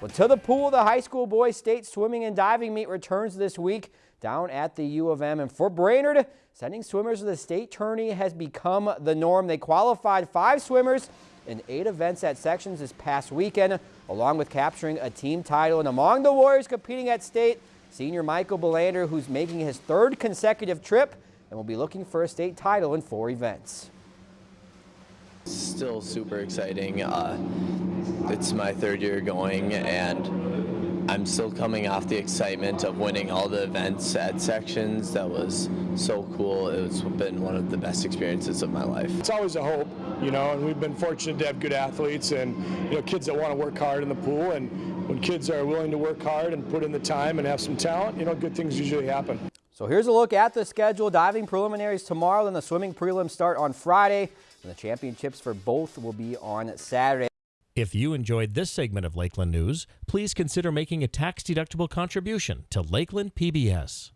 Well, to the pool, the high school boys state swimming and diving meet returns this week down at the U of M. And for Brainerd, sending swimmers to the state tourney has become the norm. They qualified five swimmers in eight events at sections this past weekend, along with capturing a team title. And among the Warriors competing at state, senior Michael Belander, who's making his third consecutive trip and will be looking for a state title in four events. Still super exciting. Uh, it's my third year going and I'm still coming off the excitement of winning all the events at sections. That was so cool. It's been one of the best experiences of my life. It's always a hope, you know, and we've been fortunate to have good athletes and, you know, kids that want to work hard in the pool. And when kids are willing to work hard and put in the time and have some talent, you know, good things usually happen. So here's a look at the schedule. Diving preliminaries tomorrow, then the swimming prelims start on Friday, and the championships for both will be on Saturday. If you enjoyed this segment of Lakeland News, please consider making a tax-deductible contribution to Lakeland PBS.